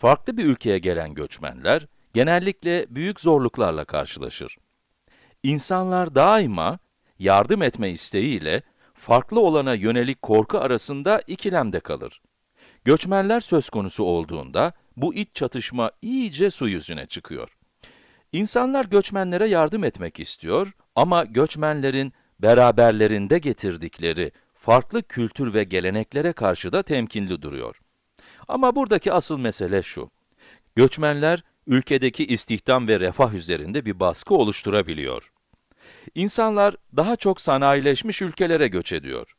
Farklı bir ülkeye gelen göçmenler, genellikle büyük zorluklarla karşılaşır. İnsanlar daima yardım etme isteğiyle farklı olana yönelik korku arasında ikilemde kalır. Göçmenler söz konusu olduğunda bu iç çatışma iyice su yüzüne çıkıyor. İnsanlar göçmenlere yardım etmek istiyor ama göçmenlerin beraberlerinde getirdikleri farklı kültür ve geleneklere karşı da temkinli duruyor. Ama buradaki asıl mesele şu. Göçmenler ülkedeki istihdam ve refah üzerinde bir baskı oluşturabiliyor. İnsanlar daha çok sanayileşmiş ülkelere göç ediyor.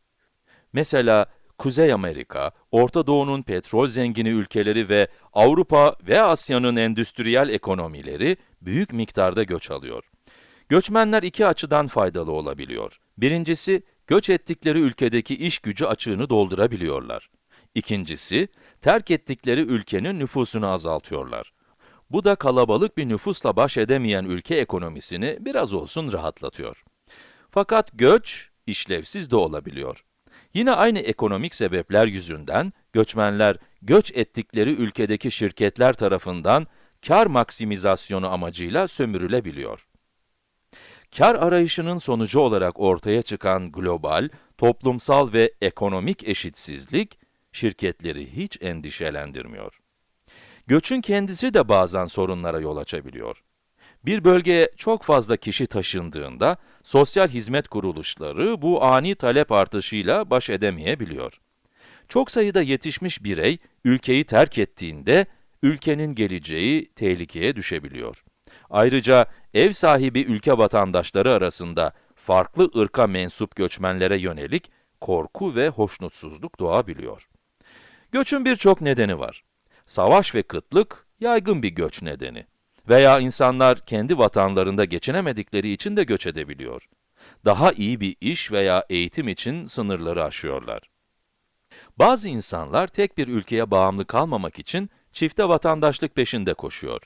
Mesela Kuzey Amerika, Orta Doğu'nun petrol zengini ülkeleri ve Avrupa ve Asya'nın endüstriyel ekonomileri büyük miktarda göç alıyor. Göçmenler iki açıdan faydalı olabiliyor. Birincisi, göç ettikleri ülkedeki iş gücü açığını doldurabiliyorlar. İkincisi, terk ettikleri ülkenin nüfusunu azaltıyorlar. Bu da kalabalık bir nüfusla baş edemeyen ülke ekonomisini biraz olsun rahatlatıyor. Fakat göç, işlevsiz de olabiliyor. Yine aynı ekonomik sebepler yüzünden, göçmenler, göç ettikleri ülkedeki şirketler tarafından kar maksimizasyonu amacıyla sömürülebiliyor. Kar arayışının sonucu olarak ortaya çıkan global, toplumsal ve ekonomik eşitsizlik, şirketleri hiç endişelendirmiyor. Göçün kendisi de bazen sorunlara yol açabiliyor. Bir bölgeye çok fazla kişi taşındığında, sosyal hizmet kuruluşları bu ani talep artışıyla baş edemeyebiliyor. Çok sayıda yetişmiş birey, ülkeyi terk ettiğinde, ülkenin geleceği tehlikeye düşebiliyor. Ayrıca ev sahibi ülke vatandaşları arasında farklı ırka mensup göçmenlere yönelik korku ve hoşnutsuzluk doğabiliyor. Göçün birçok nedeni var. Savaş ve kıtlık yaygın bir göç nedeni. Veya insanlar kendi vatanlarında geçinemedikleri için de göç edebiliyor. Daha iyi bir iş veya eğitim için sınırları aşıyorlar. Bazı insanlar tek bir ülkeye bağımlı kalmamak için çifte vatandaşlık peşinde koşuyor.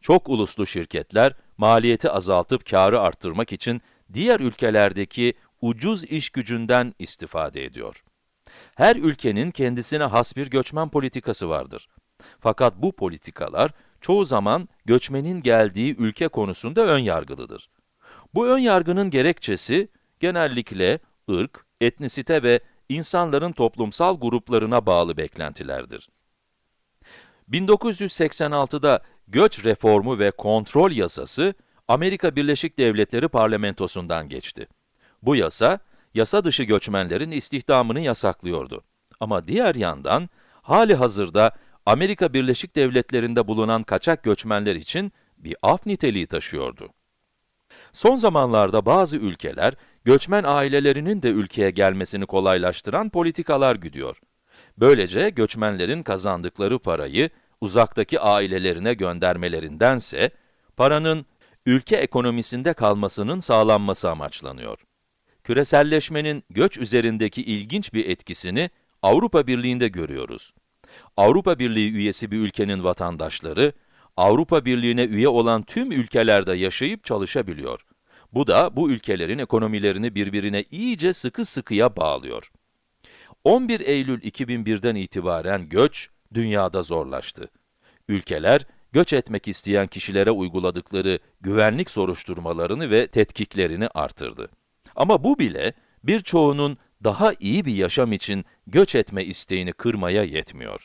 Çok uluslu şirketler maliyeti azaltıp karı arttırmak için diğer ülkelerdeki ucuz iş gücünden istifade ediyor. Her ülkenin kendisine has bir göçmen politikası vardır. Fakat bu politikalar çoğu zaman göçmenin geldiği ülke konusunda ön yargılıdır. Bu ön yargının gerekçesi genellikle ırk, etnisite ve insanların toplumsal gruplarına bağlı beklentilerdir. 1986'da Göç Reformu ve Kontrol Yasası Amerika Birleşik Devletleri parlamentosundan geçti. Bu yasa, yasa dışı göçmenlerin istihdamını yasaklıyordu. Ama diğer yandan, hali hazırda Amerika Birleşik Devletleri'nde bulunan kaçak göçmenler için bir af niteliği taşıyordu. Son zamanlarda bazı ülkeler, göçmen ailelerinin de ülkeye gelmesini kolaylaştıran politikalar güdüyor. Böylece göçmenlerin kazandıkları parayı uzaktaki ailelerine göndermelerindense, paranın ülke ekonomisinde kalmasının sağlanması amaçlanıyor. Küreselleşmenin göç üzerindeki ilginç bir etkisini Avrupa Birliği'nde görüyoruz. Avrupa Birliği üyesi bir ülkenin vatandaşları, Avrupa Birliği'ne üye olan tüm ülkelerde yaşayıp çalışabiliyor. Bu da bu ülkelerin ekonomilerini birbirine iyice sıkı sıkıya bağlıyor. 11 Eylül 2001'den itibaren göç, dünyada zorlaştı. Ülkeler, göç etmek isteyen kişilere uyguladıkları güvenlik soruşturmalarını ve tetkiklerini artırdı. Ama bu bile, birçoğunun daha iyi bir yaşam için göç etme isteğini kırmaya yetmiyor.